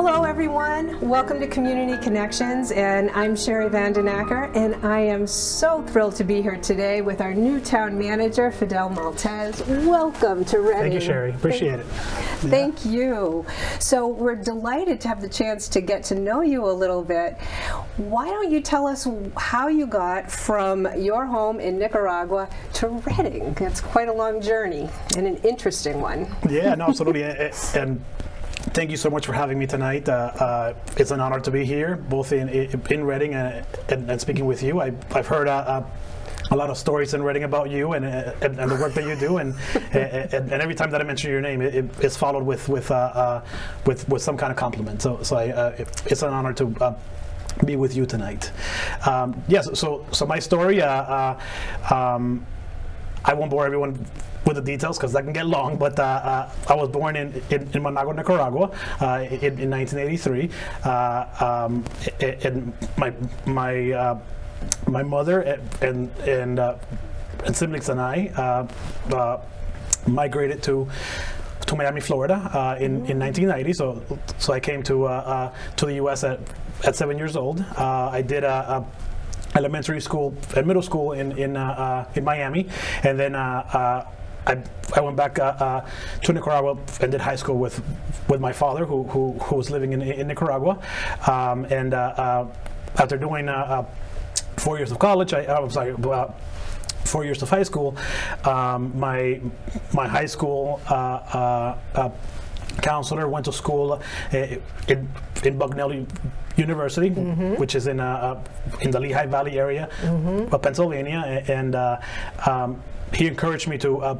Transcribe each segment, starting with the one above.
Hello everyone, welcome to Community Connections and I'm Sherry Vandenacker and I am so thrilled to be here today with our new town manager Fidel Maltez. Welcome to Reading. Thank you Sherry, appreciate Thank, it. Thank yeah. you. So we're delighted to have the chance to get to know you a little bit. Why don't you tell us how you got from your home in Nicaragua to Reading? It's quite a long journey and an interesting one. Yeah, no, absolutely. and Thank you so much for having me tonight. Uh, uh, it's an honor to be here, both in in Reading and, and, and speaking with you. I, have heard uh, uh, a lot of stories in Reading about you and, uh, and, and, the work that you do, and, and, every time that I mention your name, it, it's followed with with, with with some kind of compliment. So so I, it's an honor to be with you tonight. Um, yes, so so my story. Um, I won't bore everyone with the details because that can get long, but uh, uh, I was born in, in, in Managua, Nicaragua uh, in, in, 1983. Uh, um, and my, my, uh, my mother and, and, uh, and siblings and I migrated to to Miami, Florida in, in 1990. So, so I came to, to the U.S. at, at seven years old. I did a, a elementary school and middle school in in uh, uh, in Miami, and then uh, I, I went back uh, uh, to Nicaragua and did high school with with my father, who who, who was living in, in Nicaragua, um, and uh, after doing four years of college, I, I was like four years of high school. Um, my my high school counselor went to school in, in Bucknell University, mm -hmm. which is in uh, uh, in the Lehigh Valley area mm -hmm. of Pennsylvania, and uh, um, he encouraged me to uh,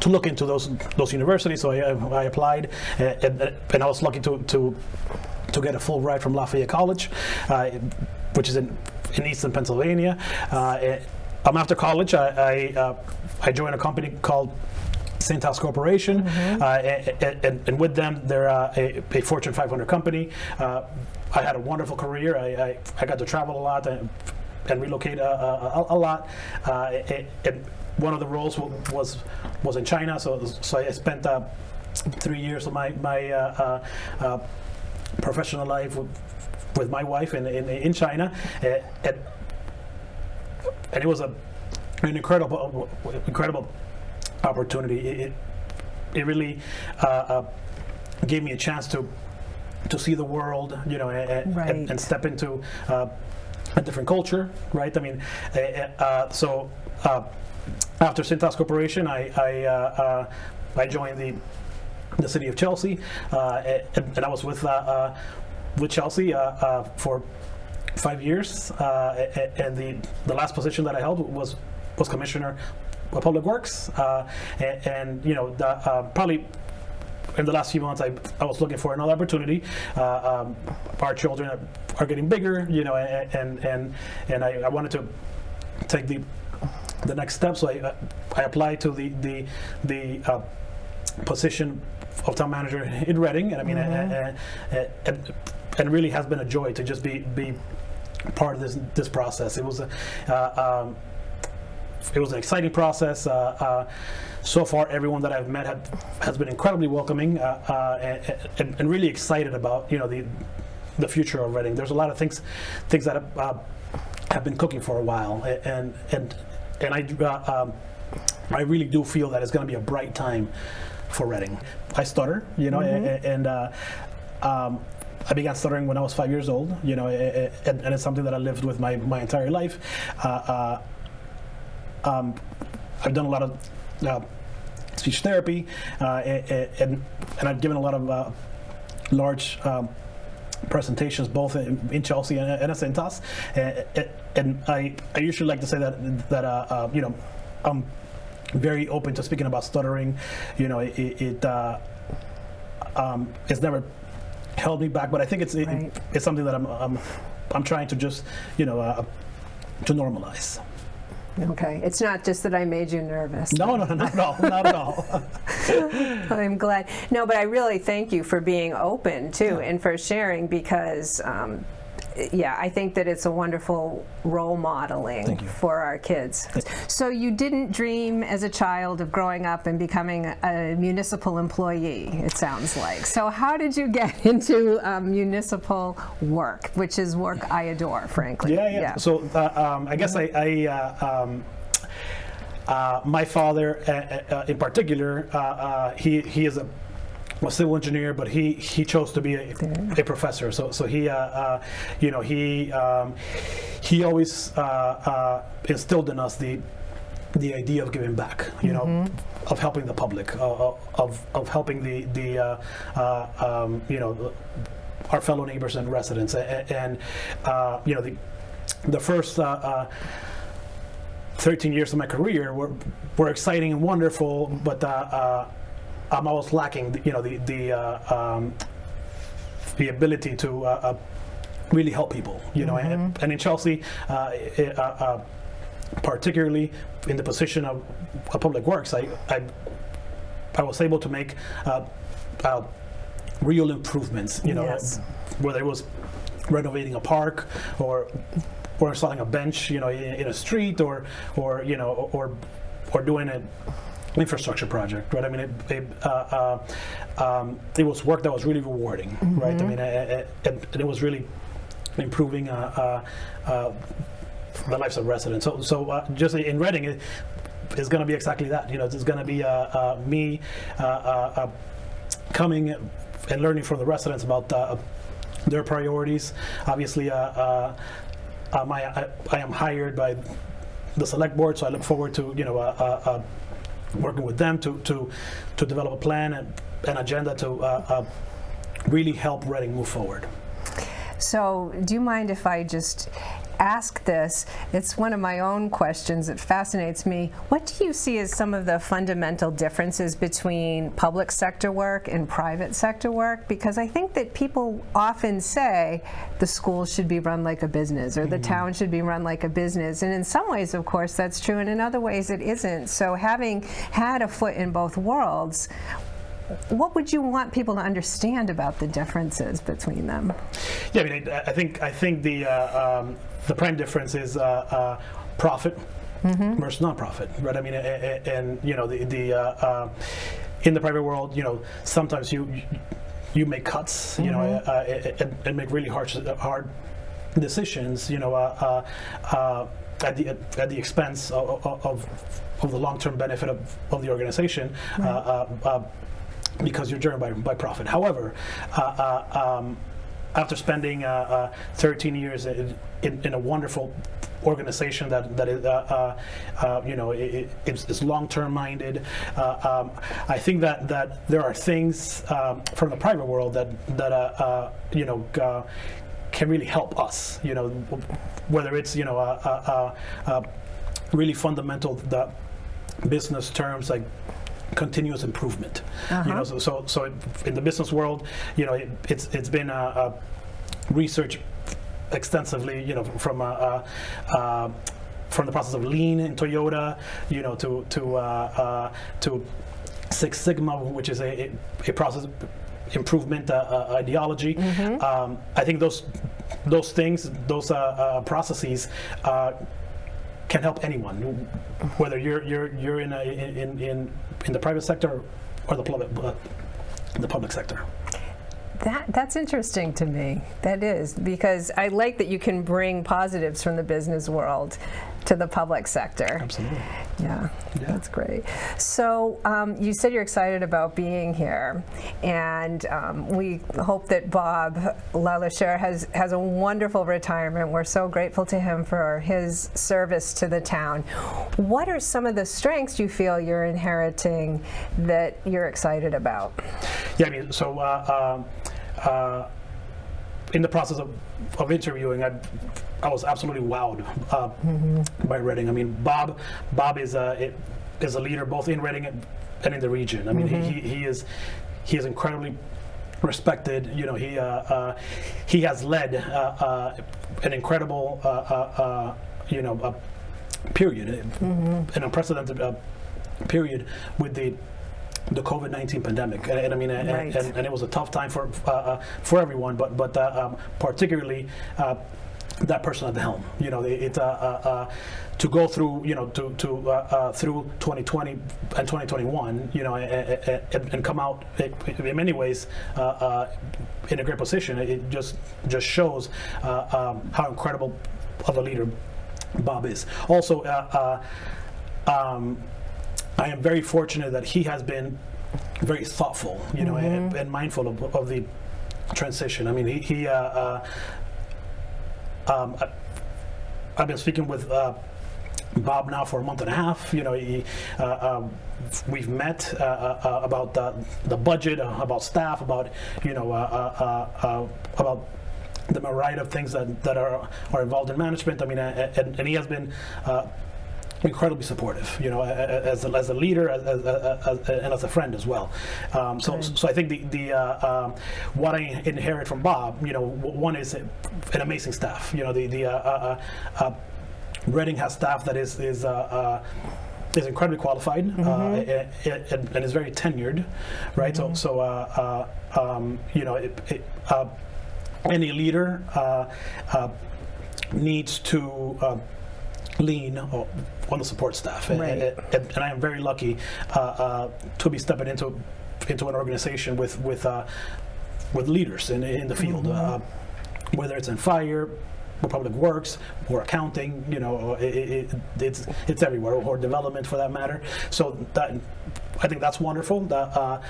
to look into those those universities. So I, I applied, uh, and, and, I was lucky to to to get a full ride from Lafayette College, uh, which is in in Eastern Pennsylvania. Um, after college, I I, I joined a company called Cintas Corporation, mm -hmm. uh, and, and, and, with them, they're uh, a, a, Fortune 500 company. Uh, I had a wonderful career. I, I, I got to travel a lot and, and relocate a, a, a lot. and one of the roles was was in China, so so I spent three years of my my professional life with, with my wife in in, in China, and, and it was a an incredible incredible opportunity. It, it really uh, uh, gave me a chance to to see the world, you know, and, right. and, and step into uh, a different culture, right? I mean, uh, uh so uh, after Cintas Corporation, I I, uh, I, joined the the city of Chelsea, and, and, I was with with Chelsea for five years, and the the last position that I held was was commissioner Public Works, uh, and, and, you know, the, uh, probably in the last few months, I, I was looking for another opportunity. Uh, um, our children are getting bigger, you know, and and and, I, I wanted to take the the next step. So I I applied to the the the uh, position of town manager in Reading, and I mean, mm -hmm. and, and, and really has been a joy to just be be part of this this process. It was a. Uh, um, it was an exciting process. Uh, uh, so far, everyone that I've met have, has been incredibly welcoming uh, and, and, really excited about you know the the future of Reading. There's a lot of things things that have, have been cooking for a while, and and and I um, I really do feel that it's going to be a bright time for Reading. I stutter, you know, mm -hmm. and. and um, I began stuttering when I was five years old, you know, and, and, it's something that I lived with my, my entire life. Uh, uh, um, I've done a lot of uh, speech therapy, uh, and, and I've given a lot of uh, large um, presentations both in, in, Chelsea and, and at Cintas. And, and, I, I usually like to say that, that uh, uh, you know, I'm very open to speaking about stuttering. You know, it, it uh, um, it's never held me back, but I think it's it, right. it's something that I'm, I'm, I'm trying to just, you know, to normalize. Okay, it's not just that I made you nervous. No, no, no, not at all, not at all. I'm glad. No, but I really thank you for being open too yeah. and for sharing because um, yeah, I think that it's a wonderful role modeling for our kids. So you didn't dream as a child of growing up and becoming a municipal employee, it sounds like. So how did you get into um, municipal work, which is work I adore, frankly. Yeah, yeah. So uh, um, I guess I, I uh, um, uh, my father, uh, uh, in particular, uh, uh, he he is a, a civil engineer, but he he chose to be a, a professor. So so he, uh, uh, you know, he um, he always uh, uh, instilled in us the the idea of giving back. You know. Of helping the public, uh, of, of helping the the uh, uh, um, you know our fellow neighbors and residents, and, and uh, you know the the first uh, uh, 13 years of my career were, were exciting and wonderful, but uh, I'm always lacking, you know, the the uh, um, the ability to uh, uh, really help people, you know. And, and in Chelsea, uh, it, uh, uh, particularly in the position of, of public works, I, I I was able to make uh, uh, real improvements, you know, Yes. whether it was renovating a park or or installing a bench, you know, in, in a street, or or you know, or or doing an infrastructure project, right? I mean, it it, uh, uh, um, it was work that was really rewarding, right? I mean, uh, uh, and, and it was really improving uh, uh, uh, the lives of residents. So, so uh, just in Reading, it, it's going to be exactly that. You know, it's going to be uh, uh, me uh, uh, uh, coming and learning from the residents about uh, their priorities. Obviously, uh, uh, um, I, I, I am hired by the select board, so I look forward to you know uh, uh, working with them to to to develop a plan and an agenda to uh, uh, really help Reading move forward. So, do you mind if I just ask this? It's one of my own questions. It fascinates me. What do you see as some of the fundamental differences between public sector work and private sector work? Because I think that people often say the school should be run like a business or the mm-hmm. town should be run like a business. And in some ways, of course, that's true. And in other ways, it isn't. So, having had a foot in both worlds, what would you want people to understand about the differences between them? Yeah, I mean, I, I think I think the uh, um, the prime difference is uh, uh, profit versus non-profit, right? I mean, a- a- and you know, the the uh, uh, in the private world, you know, sometimes you you make cuts, you know, uh, and, and make really hard hard decisions, you know, uh, uh, uh, at the at the expense of of, of the long-term benefit of, of the organization. Uh, uh, uh, because you're driven by, by profit. However, uh, uh, um, after spending uh, uh, 13 years in, in, in a wonderful organization that that is uh, uh, uh, you know it, it- it's, it's long-term minded, um, I think that that there are things um, from the private world that that you know. Can really help us, you know, whether it's you know really fundamental the business terms like continuous improvement. You know, so so, so in the business world, you know, it, it's it's been a, uh, research extensively. You know, from uh, uh, uh, from the process of lean in Toyota, you know, to to uh, uh, to Six Sigma, which is a, a, a process improvement uh, uh, ideology. Um, I think those those things, those uh, uh, processes. Can help anyone, whether you're you're you're in a, in in in the private sector or the public uh, the public sector. That, that's interesting to me. That is, because I like that you can bring positives from the business world to the public sector. Absolutely. Yeah, Yeah. that's great. So um, you said you're excited about being here, and um, we hope that Bob LeLacheur has has a wonderful retirement. We're so grateful to him for his service to the town. What are some of the strengths you feel you're inheriting that you're excited about? Yeah, I mean, so uh, um, uh, in the process of, of interviewing, I, I was absolutely wowed uh, by Reading. I mean, Bob Bob is a is a leader both in Reading and, in the region. I mean, he, he, he is he is incredibly respected. You know, he uh, uh, he has led uh, an incredible you know period, an unprecedented period with the the COVID nineteen pandemic, and, and I mean, and, Right. and, and it was a tough time for uh, uh, for everyone, but but uh, um, particularly. Uh, that person at the helm, you know, it, uh, uh, to go through, you know, to to through 2020 and 2021, you know, and, and, come out in many ways in a great position. It just just shows uh, um, how incredible of a leader Bob is. Also, uh, uh, um, I am very fortunate that he has been very thoughtful, you know, and, and mindful of, of the transition. I mean, he, he uh, uh, um, I, I've been speaking with uh, Bob now for a month and a half. You know, he, uh, um, we've met uh, uh, about the, the budget, uh, about staff, about you know, uh, uh, uh, uh, about the myriad of things that, that are are involved in management. I mean, uh, and, and he has been. Uh, incredibly supportive, you know, as a, as a leader as, as, as, and as a friend as well. Um, so, so I think the, the uh, um, what I inherit from Bob, you know, one is an amazing staff. You know, the the uh, uh, uh, Reading has staff that is is. Uh, uh, is incredibly qualified uh, and, and, and is very tenured, right? So, so uh, uh, um, you know, it, it, uh, any leader uh, uh, needs to uh, lean on the support staff, And- Right. and, and, and I am very lucky uh, uh, to be stepping into into an organization with with uh, with leaders in in the field, uh, whether it's in fire. Or public works, or accounting, you know, it, it, it- it's it's everywhere, or development for that matter. So that I think that's wonderful. That, uh,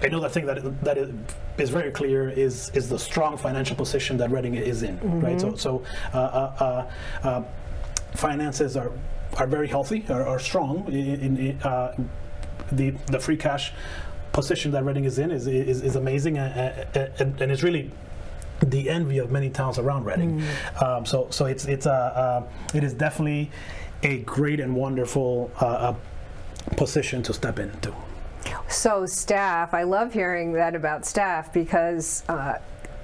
another thing that that is, is very clear is is the strong financial position that Reading is in, right? So so uh, uh, uh, uh, finances are are very healthy, are, are strong. In, in, uh, the the free cash position that Reading is in is is, is amazing, and, and, and it's really the envy of many towns around Reading. Um, so so it's it's uh, uh, it is definitely a great and wonderful uh, uh, position to step into. So staff, I love hearing that about staff because uh,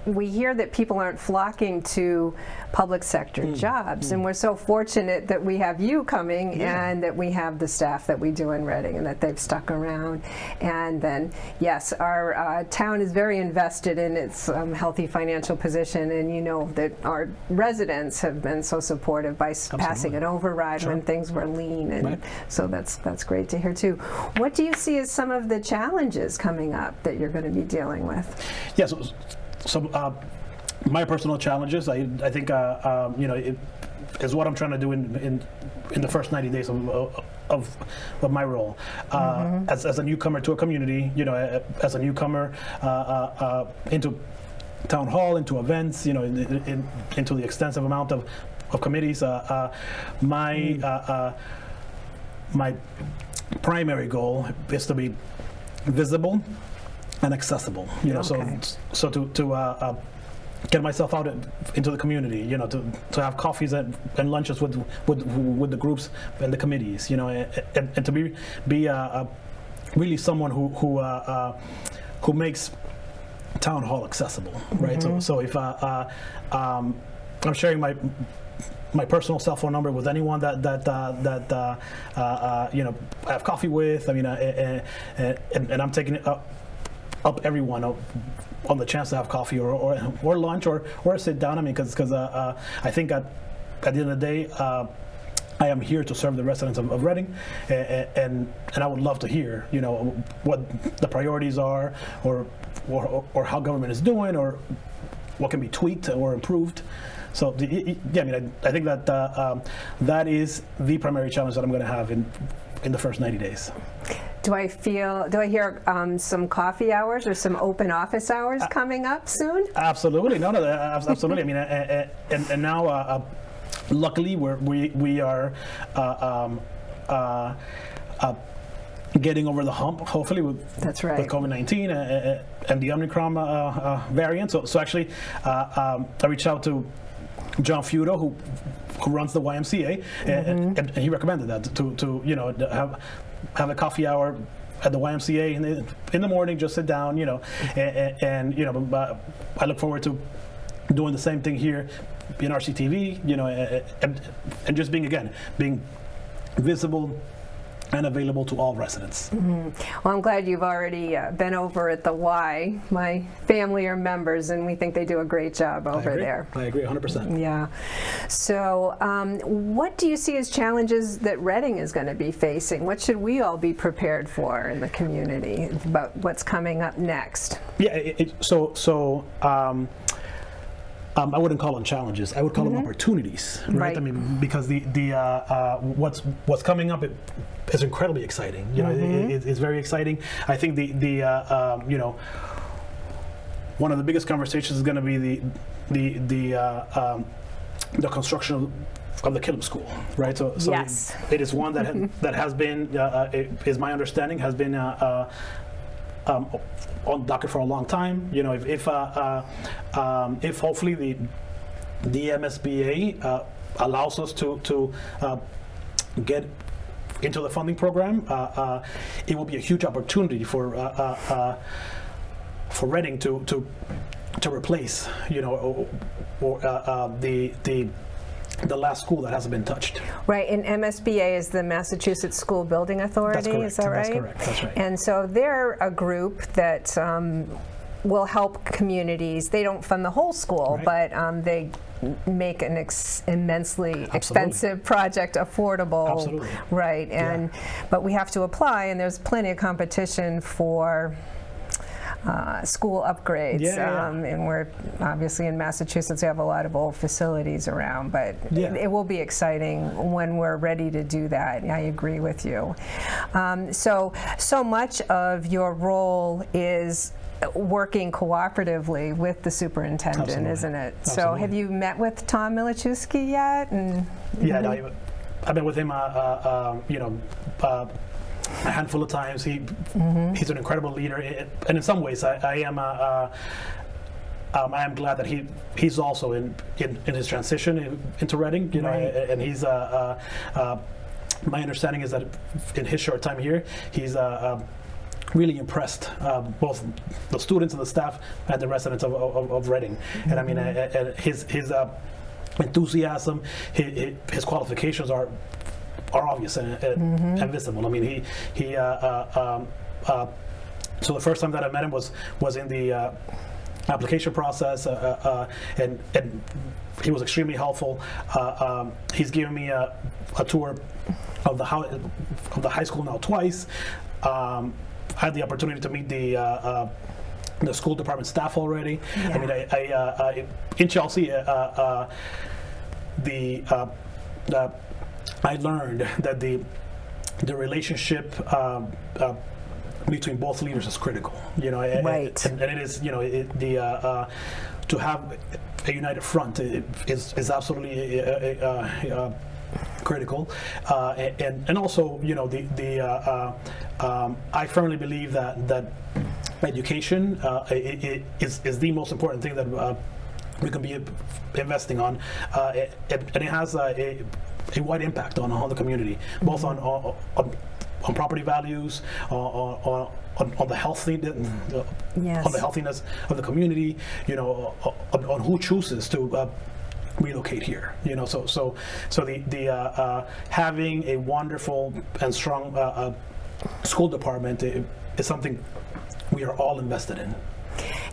we hear that people aren't flocking to public sector Hmm. jobs, and we're so fortunate that we have you coming Yeah. and that we have the staff that we do in Reading and that they've stuck around. And then, yes, our uh, town is very invested in its um, healthy financial position, and you know that our residents have been so supportive by s- passing an override Sure. when things were lean, and Right. so that's that's great to hear too. What do you see as some of the challenges coming up that you're going to be dealing with? Yeah, so, so uh, my personal challenges, I, I think, uh, um, you know, it is what I'm trying to do in, in, in the first 90 days of, of, of my role. Uh, as, as a newcomer to a community, you know, as a newcomer uh, uh, uh, into town hall, into events, you know, in, in, into the extensive amount of, of committees, uh, uh, my, uh, uh, my primary goal is to be visible and accessible. You know, Okay. so so to to uh, uh, get myself out into the community. You know, to, to have coffees and, and lunches with, with with the groups and the committees. You know, and, and, to be be uh, uh, really someone who who uh, uh, who makes town hall accessible, right? So so if uh, uh, um, I'm sharing my my personal cell phone number with anyone that that uh, that uh, uh, you know I have coffee with. I mean, and, and I'm taking it up everyone up on the chance to have coffee or or, or lunch or or sit down. I mean, because because uh, uh, I think at at the end of the day. Uh, I am here to serve the residents of, of Reading, and, and and I would love to hear, you know, what the priorities are, or or, or how government is doing, or what can be tweaked or improved. So yeah, I mean, I, I think that uh, um, that is the primary challenge that I'm going to have in in the first 90 days. Do I feel? Do I hear um, some coffee hours or some open office hours coming up soon? Absolutely, no, no, abs- absolutely. I mean, uh, uh, and, and now, uh, uh, luckily, we're, we we are uh, um, uh, uh, getting over the hump. Hopefully, with That's right. with COVID nineteen uh, uh, and the Omicron uh, uh, variant. So, so actually, uh, um, I reached out to John Feudo, who who runs the YMCA, and, and, and he recommended that to, to you know have have a coffee hour at the YMCA in the, in the morning, just sit down, you know, and, and you know, I look forward to doing the same thing here in RCTV, you know, and, and just being again being visible and available to all residents. Well, I'm glad you've already uh, been over at the Y. My family are members, and we think they do a great job over agree. there. I agree 100%. Yeah. So, um, what do you see as challenges that Reading is going to be facing? What should we all be prepared for in the community about what's coming up next? Yeah, it, it, so so um, um, I wouldn't call them challenges. I would call them opportunities, right? Mm-hmm. Right. I mean, because the the uh, uh, what's what's coming up it, is incredibly exciting. You know, Mm-hmm. it, it, it's very exciting. I think the the uh, um, you know one of the biggest conversations is going to be the the the uh, um, the construction of of the Killam School, right? So, so Yes. it is one that ha- that has been, uh, uh, it is my understanding, has been uh, uh, um, on docket for a long time. You know, if if, uh, uh, um, if hopefully the the MSBA uh, allows us to to uh, get into the funding program, uh, uh, it will be a huge opportunity for for Reading to to to replace, you know, or, or the the the last school that hasn't been touched. Right, and MSBA is the Massachusetts School Building Authority, is that right? That's correct. That's right. And so they're a group that um, will help communities. They don't fund the whole school, Right. but um, they make an ex- immensely expensive project affordable. Absolutely. Right, and but we have to apply, and there's plenty of competition for. Uh, school upgrades, Yeah, yeah, yeah. Um, and we're obviously in Massachusetts. We have a lot of old facilities around, but Yeah. it will be exciting when we're ready to do that. I agree with you. Um, so, so much of your role is working cooperatively with the superintendent, Absolutely. isn't it? So, have you met with Tom Milaschewski yet? And Yeah, no, I- I've been with him, uh, uh, um, you know, uh, a handful of times. He he's an incredible leader, and in some ways, I, I am. Uh, uh, um, I am glad that he he's also in in, in his transition in, into Reading, you know, Right. a- and he's. Uh, uh, uh, my understanding is that in his short time here, he's. Uh, really impressed uh, both the students and the staff and the residents of, of, of Reading. And I mean, uh, his his enthusiasm, his, his qualifications are are obvious and, and, and visible. I mean, he he. Uh, uh, um, uh, so the first time that I met him was was in the uh, application process, uh, uh, uh, and and he was extremely helpful. Uh, um, he's given me a, a tour of the how, of the high school now twice. Um, I had the opportunity to meet the. Uh, uh, the school department staff already. I mean, I, I, uh, uh, in Chelsea, uh, uh, the, uh, the I learned that the the relationship um, uh, between both leaders is critical. You know, and- Right. and, and it is. You know, it, the uh, uh, to have a united front is is absolutely uh, uh, uh, critical, uh, and and also you know the the uh, uh, um, I firmly believe that that education uh, i i is is the most important thing that. Uh, we can be investing on, uh, it, it- and it has uh, a, a wide impact on, on the community, both on, on, on on property values, on, on, on, on the healthy, uh, Yes. on the healthiness of the community, you know, on, on who chooses to uh, relocate here. You know, so so so the the uh, uh, having a wonderful and strong uh, uh, school department is something we are all invested in.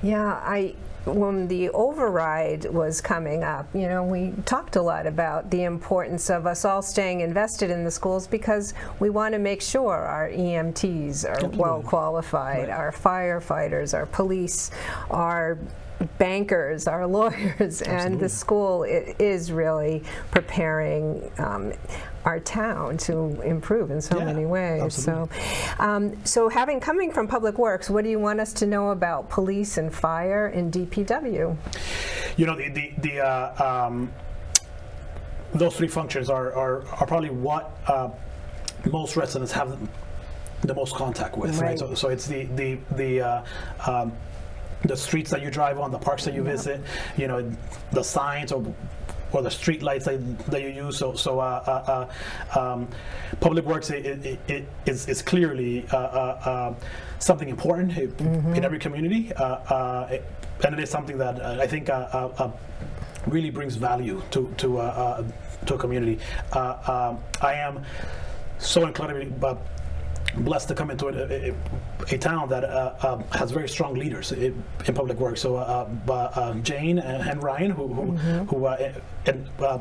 Yeah, I when the override was coming up, you know, we talked a lot about the importance of us all staying invested in the schools because we want to make sure our EMTs are well qualified, Right. our firefighters, our police, our bankers, our lawyers, and the school is really preparing um, our town to improve in so Yeah, many ways. absolutely. So, um, so having coming from Public Works, what do you want us to know about police and fire and DPW? you know the the, the uh, um, those three functions are are, are probably what uh, most residents have the most contact with right, Right. So, so it's the the the uh, um, the streets that you drive on the parks that you visit you know the signs or or the street lights that, that you use. So, so uh, uh, uh, um, public works it, it, it is, is clearly uh, uh, uh, something important in every community, uh, uh, it- and it is something that I think uh, uh, uh, really brings value to to uh, uh, to a community. Uh, um, I am so incredibly blessed to come into a, a, a town that uh, um, has very strong leaders in, in public works. So uh, uh, uh, Jane and, and Ryan, who who, who uh, and uh,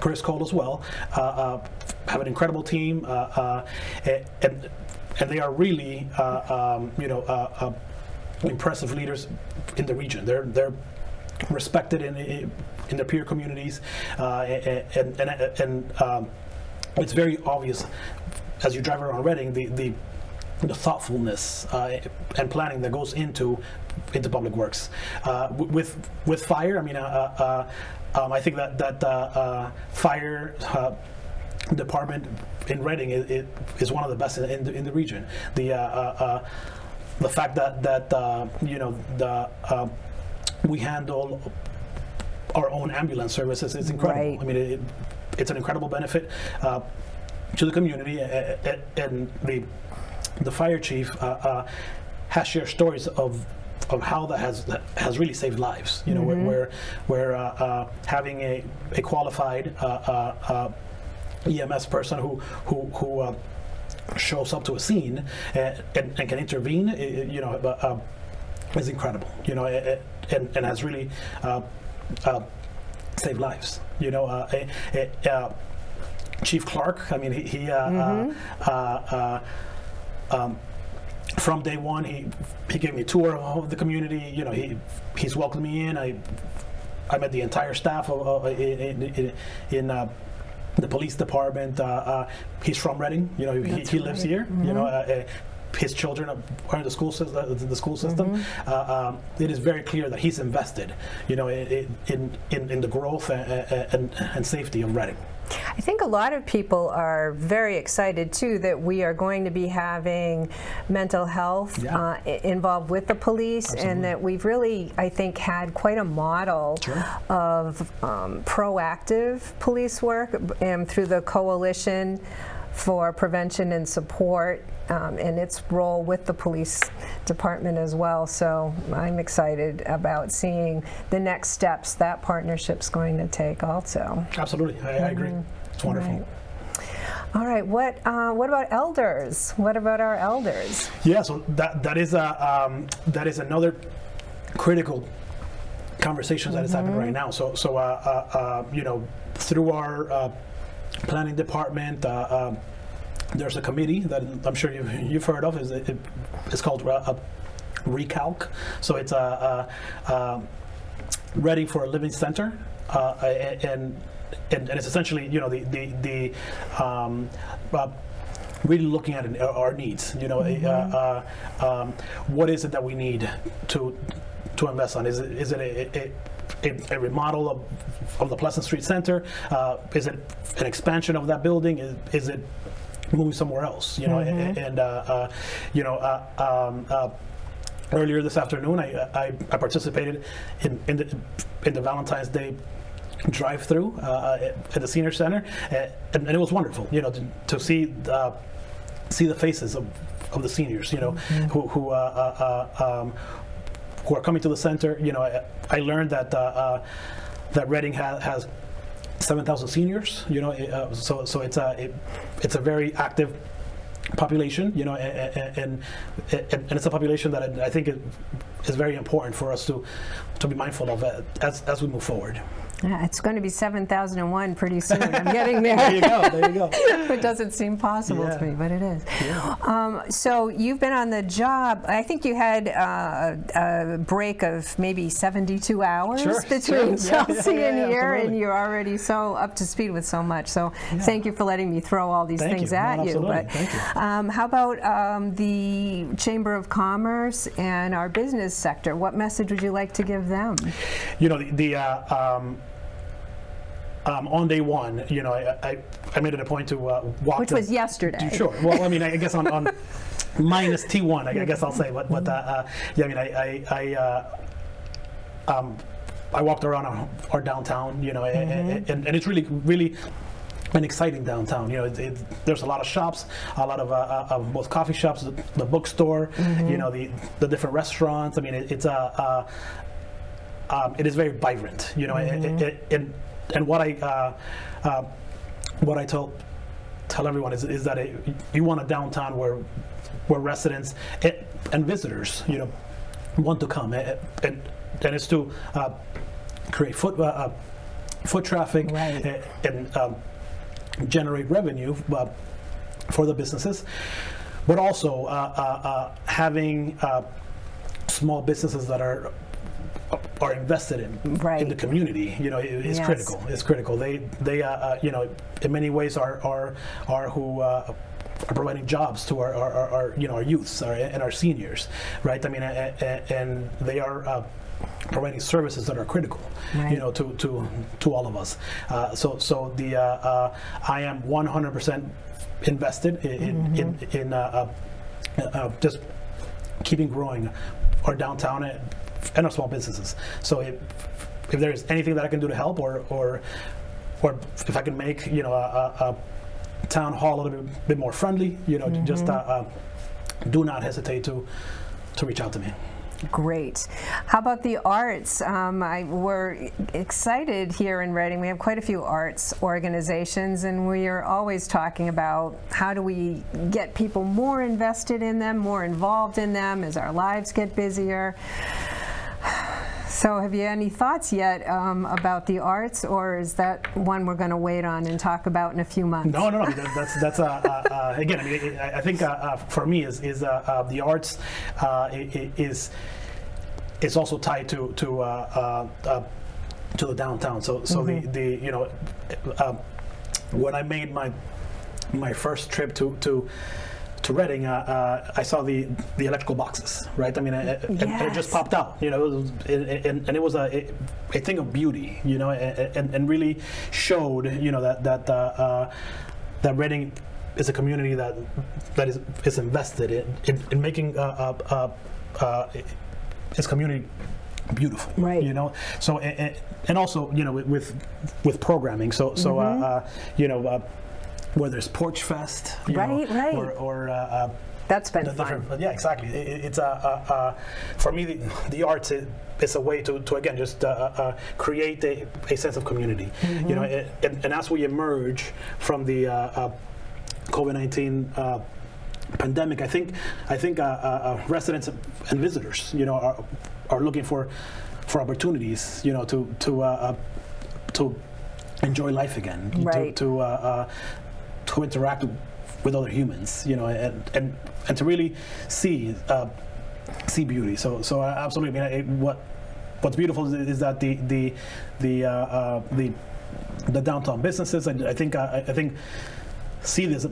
Chris Cole as well, uh, uh, have an incredible team, uh, uh, and and they are really uh, um, you know uh, uh, impressive leaders in the region. They're they're respected in in their peer communities, uh, and and and um, it's very obvious as you drive around Reading the the the thoughtfulness uh, and planning that goes into into public works. Uh, with with fire, I mean, uh, uh, um, I think that that uh, uh, fire. Uh, department in Reading is, is- is one of the best in, in, the, in the region. The uh, uh, uh, the fact that that uh, you know the uh, we handle our own ambulance services is incredible. Right. I mean, it, it's an incredible benefit uh, to the community, and the the fire chief uh, uh, has shared stories of of how that has that has really saved lives. You know, where where, where uh, uh, having a a qualified uh, uh, uh, EMS person who who who uh, shows up to a scene and, and, and can intervene, you know, is incredible. You know, and, and has really uh, uh, saved lives. You know, uh, eh, eh, uh, Chief Clark. I mean, he, he uh, uh, uh, uh, um, from day one, he he gave me a tour of the community. You know, he he's welcomed me in. I I met the entire staff of, of, in in, in uh, the police department. Uh, uh, he's from Reading. You know, he, he lives here. You know. His children are in the school system. The school system. Uh, um, it is very clear that he's invested, you know, in in, in, in the growth and, and, and safety of Reading. I think a lot of people are very excited too that we are going to be having mental health Yeah. uh, involved with the police, Absolutely. and that we've really, I think, had quite a model Sure. of um, proactive police work and through the coalition for prevention and support um, and its role with the police department as well. So I'm excited about seeing the next steps that partnership's going to take also. Absolutely, I, I agree. It's wonderful. Right. All right. What uh, What about elders? What about our elders? Yeah, so that that is a um, that is another critical conversation that is happening right now. So so uh, uh, uh, you know through our uh, planning department. There's a committee that I'm sure you've, you've heard of. Is it, it's called uh, Recalc. So it's a, uh, uh, Ready for a Living Center, uh, and, and and it's essentially you know the the the um, uh, really looking at it, our needs. You know, uh, uh, um, what is it that we need to to invest on? Is it is it a, a, a, a remodel of, of the Pleasant Street Center? Uh, is it an expansion of that building? Is, is it moving somewhere else? You know, and, and uh, uh, you know. Uh, um, uh, earlier this afternoon, I, I, I participated in, in the in the Valentine's Day drive-through uh, at, the senior center, and, and it was wonderful. You know, to, to see uh, see the faces of, of the seniors. You know, who who uh, uh, uh, um, who are coming to the center. You know, I, I learned that uh, uh, that Reading ha- has 7,000 seniors. You know, uh, so so it's a it, it's a very active population. You know, and and, and, it's a population that I, I think it is very important for us to to be mindful of uh, as as we move forward. Yeah, it's going to be 7001 pretty soon. I'm getting There there. you go. There you go. it doesn't seem possible Yeah. to me, but it is. Um, so you've been on the job. I think you had uh, a break of maybe 72 hours Sure, between sure. Yeah, Chelsea yeah, and yeah, here, and you're already so up to speed with so much. So thank you for letting me throw all these Thank things you. No, at you. absolutely. But Thank you. Um, how about um, the Chamber of Commerce and our business sector? What message would you like to give them? you know the, the uh, um, on day one, you know, I, I, I made it a point to uh, walk. Which the- was yesterday. Sure. Well, I mean, I guess on, on minus T1, I, I guess I'll say. But, but uh, uh, yeah, I mean, I, I, I, uh, um, I walked around our, our downtown, you know, a- a- and, and it's really, really an exciting downtown. You know, it, it, there's a lot of shops, a lot of, uh, uh, of both coffee shops, the, the bookstore, you know, the, the different restaurants. I mean, it, it's a, uh, um, it is very vibrant, you know, and- and, and and what I uh, uh, what I told tell everyone is, is that it, you want a downtown where where residents and, and visitors, you know, want to come, and and, and it's to uh, create foot uh, uh, foot traffic Right. and, and um, generate revenue uh, for the businesses, but also uh, uh, uh, having uh, small businesses that are are invested in in the community. You know, it, it's Yes. critical. It's critical. They they uh, uh, you know in many ways are are are who. Uh, are providing jobs to our, our, our, our you know our youths our, and our seniors, right? I mean, a- a- and they are uh, providing services that are critical, Right. you know, to, to, to all of us. Uh, so so the uh, uh, I am 100% invested in in, in, in uh, uh, uh, just keeping growing our downtown and, our small businesses. So if, if there's anything that I can do to help, or or or if I can make you know a, a, a town hall a little bit, bit more friendly, you know, just uh, uh, do not hesitate to to reach out to me. Great. How about the arts? Um, I, we're excited here in Reading. We have quite a few arts organizations, and we are always talking about how do we get people more invested in them, more involved in them as our lives get busier. So, have you any thoughts yet um, about the arts, or is that one we're going to wait on and talk about in a few months? No, no, no. that- That's that's uh, uh, uh, again. I mean, I I think uh, uh, for me is is uh, uh, the arts uh, i- i- is is also tied to to uh, uh, uh, to the downtown. So so the the you know uh, when I made my my first trip to to to Reading, uh, uh, I saw the the electrical boxes, right? I mean, I- I- and, and it just popped out, you know, it was, it, and, and it was a, a thing of beauty, you know, and, and, and really showed, you know, that that uh, uh, that Reading is a community that that is is invested in in, in making uh, uh, uh, uh, its community beautiful Right. you know so and, and- also you know with with, programming so so uh, uh, you know uh, whether it's porch fest you know, Right, right. or, or uh, uh, That's been fun. yeah exactly it, it- it's a uh, uh, for me the, the arts is, is a way to, to again just uh, uh, create a, a sense of community you know Mm-hmm. and, and, as we emerge from the uh, uh, COVID-19 uh, pandemic, I think I think uh, uh, uh, residents and visitors, you know, are, are looking for for opportunities, you know, to to uh, uh, to enjoy life again, Right. to to, uh, uh, to interact with other humans, you know, and and, and to really see uh, see beauty. So so uh, absolutely, I mean, it, what what's beautiful is, is that the the the uh, uh, the the downtown businesses, I, I think uh, I I think see this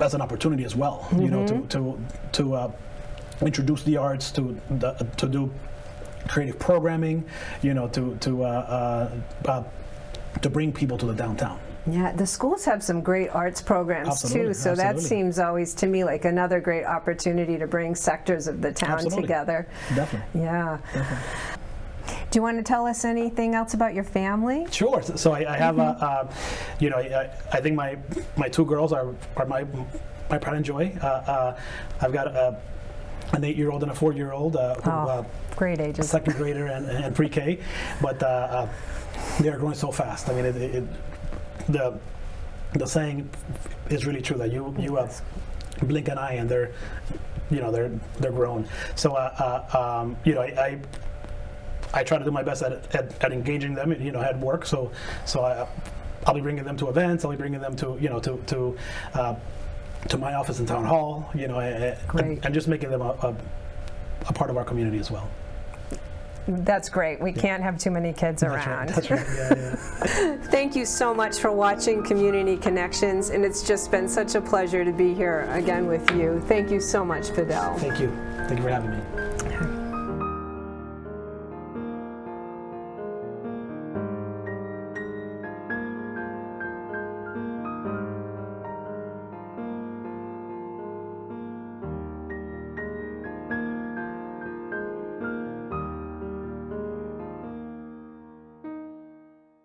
as an opportunity as well. You know, to to to uh, introduce the arts, to the, to do creative programming. You know, to to uh, uh, uh, to bring people to the downtown. Yeah, the schools have some great arts programs Absolutely, too, so that seems always to me like another great opportunity to bring sectors of the town Absolutely. together. Definitely. Yeah. Definitely. Do you want to tell us anything else about your family? Sure. So, I, I have, a, uh, you know, I, I think my my two girls are, are my my pride and joy. Uh, uh, I've got a, an eight-year-old and a four-year-old uh, who, uh, Oh, great ages. second grader and, and pre-K, but uh, uh, they're growing so fast. I mean, it, it, the the saying is really true that you you uh, blink an eye and they're you know they're they're grown. So uh, uh, um, you know I. I I try to do my best at, at, at engaging them, you know, at work. So, so I, I'll be bringing them to events. I'll be bringing them to, you know, to to uh, to my office in town hall. You know, and, and just making them a, a, a part of our community as well. That's great. We can't have too many kids around. That's right. Yeah, yeah. Thank you so much for watching Community Connections, and it's just been such a pleasure to be here again with you. Thank you so much, Fidel. Thank you. Thank you for having me.